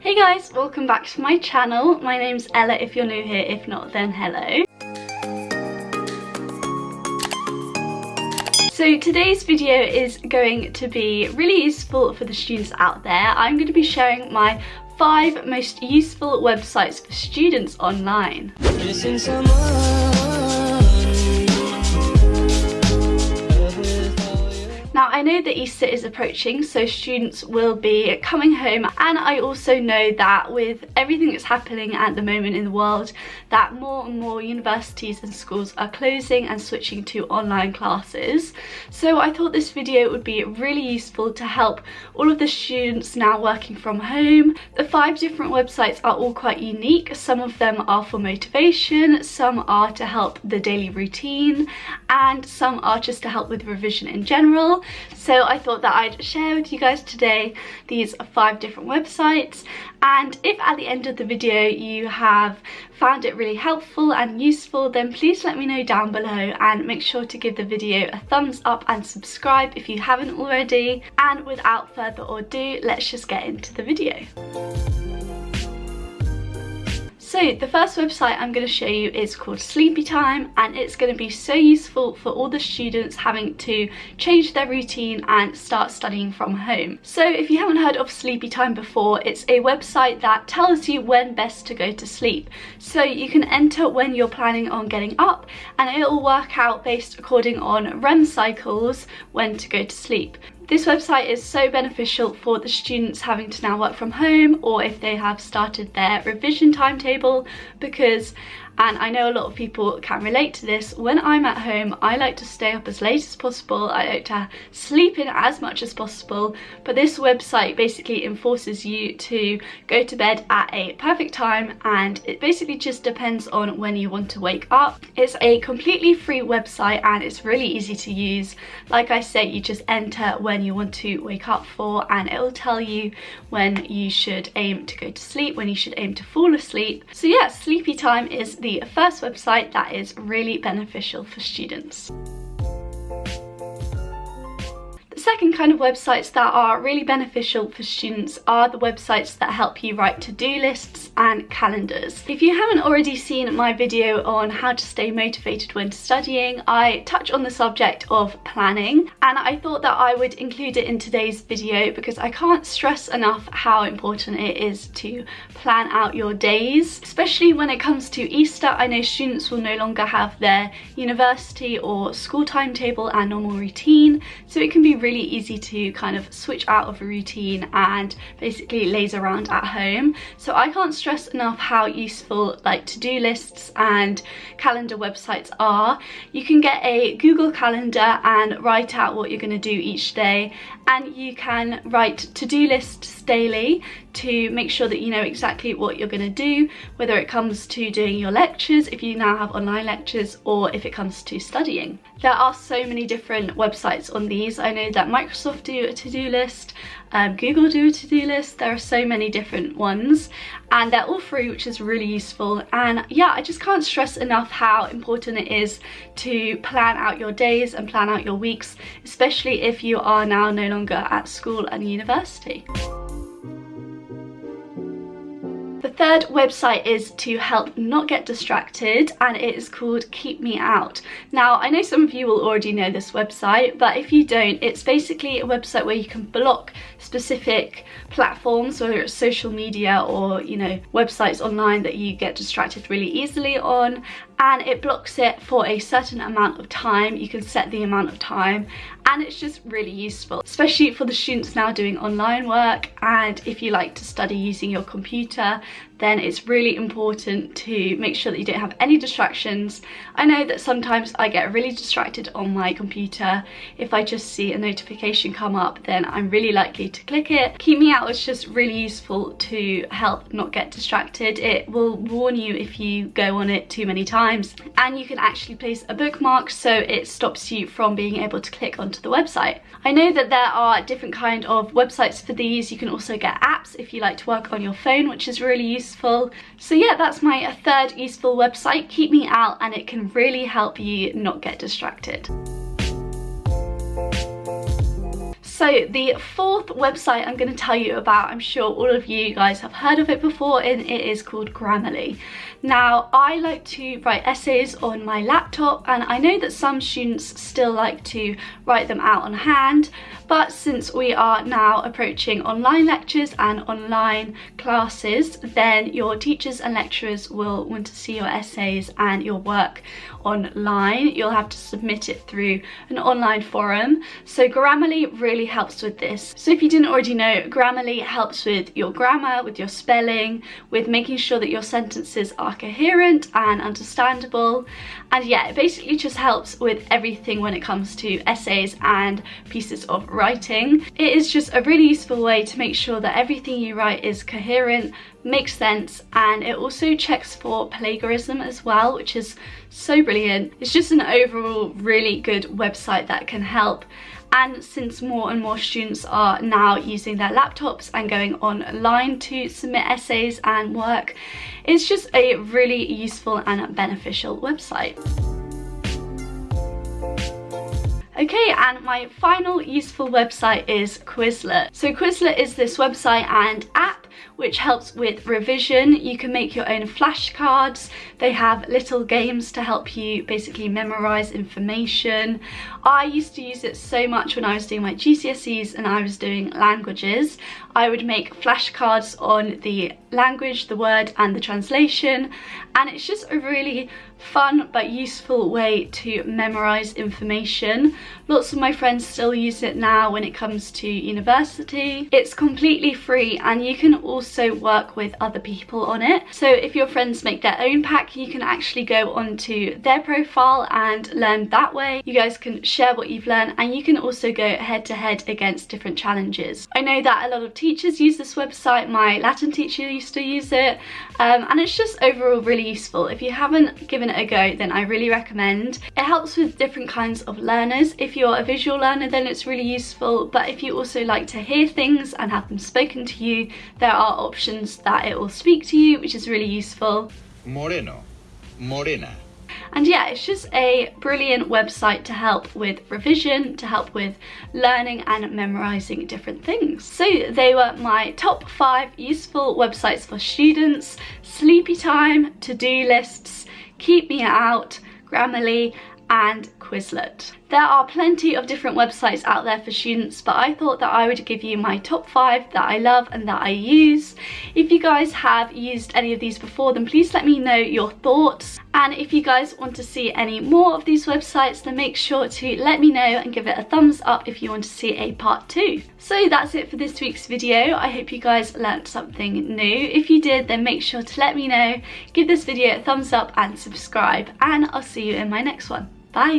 Hey guys, welcome back to my channel. My name's Ella if you're new here, if not then hello. So today's video is going to be really useful for the students out there. I'm going to be sharing my five most useful websites for students online. I know that Easter is approaching so students will be coming home and I also know that with everything that's happening at the moment in the world that more and more universities and schools are closing and switching to online classes. So I thought this video would be really useful to help all of the students now working from home. The five different websites are all quite unique. Some of them are for motivation, some are to help the daily routine and some are just to help with revision in general. So I thought that I'd share with you guys today these five different websites and if at the end of the video you have found it really helpful and useful then please let me know down below and make sure to give the video a thumbs up and subscribe if you haven't already and without further ado let's just get into the video. So the first website I'm going to show you is called Sleepy Time and it's going to be so useful for all the students having to change their routine and start studying from home. So if you haven't heard of Sleepy Time before, it's a website that tells you when best to go to sleep. So you can enter when you're planning on getting up and it'll work out based according on REM cycles when to go to sleep. This website is so beneficial for the students having to now work from home or if they have started their revision timetable because and I know a lot of people can relate to this. When I'm at home, I like to stay up as late as possible. I like to sleep in as much as possible, but this website basically enforces you to go to bed at a perfect time and it basically just depends on when you want to wake up. It's a completely free website and it's really easy to use. Like I say, you just enter when you want to wake up for and it'll tell you when you should aim to go to sleep, when you should aim to fall asleep. So yeah, sleepy time is the first website that is really beneficial for students The second kind of websites that are really beneficial for students are the websites that help you write to-do lists and calendars. If you haven't already seen my video on how to stay motivated when studying, I touch on the subject of planning and I thought that I would include it in today's video because I can't stress enough how important it is to plan out your days, especially when it comes to Easter. I know students will no longer have their university or school timetable and normal routine, so it can be really easy to kind of switch out of a routine and basically laze around at home. So I can't stress enough how useful like to-do lists and calendar websites are. You can get a Google Calendar and write out what you're going to do each day and you can write to-do lists daily to make sure that you know exactly what you're going to do, whether it comes to doing your lectures, if you now have online lectures, or if it comes to studying. There are so many different websites on these. I know that Microsoft do a to-do list, um, Google do a to-do list, there are so many different ones and they're all free which is really useful and yeah I just can't stress enough how important it is to plan out your days and plan out your weeks especially if you are now no longer at school and university. Third website is to help not get distracted and it is called Keep Me Out. Now I know some of you will already know this website but if you don't it's basically a website where you can block specific platforms whether it's social media or you know websites online that you get distracted really easily on and it blocks it for a certain amount of time. You can set the amount of time and it's just really useful, especially for the students now doing online work and if you like to study using your computer then it's really important to make sure that you don't have any distractions. I know that sometimes I get really distracted on my computer. If I just see a notification come up, then I'm really likely to click it. Keep Me Out is just really useful to help not get distracted. It will warn you if you go on it too many times and you can actually place a bookmark so it stops you from being able to click onto the website. I know that there are different kind of websites for these. You can also get apps if you like to work on your phone, which is really useful useful. So yeah, that's my third useful website. Keep me out and it can really help you not get distracted. So the fourth website I'm going to tell you about, I'm sure all of you guys have heard of it before and it is called Grammarly. Now I like to write essays on my laptop and I know that some students still like to write them out on hand but since we are now approaching online lectures and online classes then your teachers and lecturers will want to see your essays and your work online. You'll have to submit it through an online forum. So Grammarly really helps with this. So if you didn't already know, Grammarly helps with your grammar, with your spelling, with making sure that your sentences are coherent and understandable. And yeah, it basically just helps with everything when it comes to essays and pieces of writing. It is just a really useful way to make sure that everything you write is coherent, makes sense and it also checks for plagiarism as well which is so brilliant it's just an overall really good website that can help and since more and more students are now using their laptops and going online to submit essays and work it's just a really useful and beneficial website. Okay, and my final useful website is Quizlet. So Quizlet is this website and app which helps with revision. You can make your own flashcards. They have little games to help you basically memorize information. I used to use it so much when I was doing my GCSEs and I was doing languages. I would make flashcards on the language, the word and the translation and it's just a really fun but useful way to memorize information. Lots of my friends still use it now when it comes to university. It's completely free and you can also work with other people on it. So if your friends make their own pack, you can actually go onto their profile and learn that way. You guys can share what you've learned and you can also go head to head against different challenges. I know that a lot of teachers use this website. My Latin teacher used to use it um, and it's just overall really useful. If you haven't given it a go then I really recommend. It helps with different kinds of learners. If you're a visual learner then it's really useful but if you also like to hear things and have them spoken to you there are options that it will speak to you which is really useful. Moreno, morena. And yeah, it's just a brilliant website to help with revision, to help with learning and memorizing different things. So they were my top five useful websites for students, Sleepy Time, to-do lists, Keep Me Out, Grammarly, and Quizlet. There are plenty of different websites out there for students, but I thought that I would give you my top five that I love and that I use. If you guys have used any of these before, then please let me know your thoughts. And if you guys want to see any more of these websites, then make sure to let me know and give it a thumbs up if you want to see a part two. So that's it for this week's video. I hope you guys learnt something new. If you did, then make sure to let me know, give this video a thumbs up and subscribe. And I'll see you in my next one. Bye.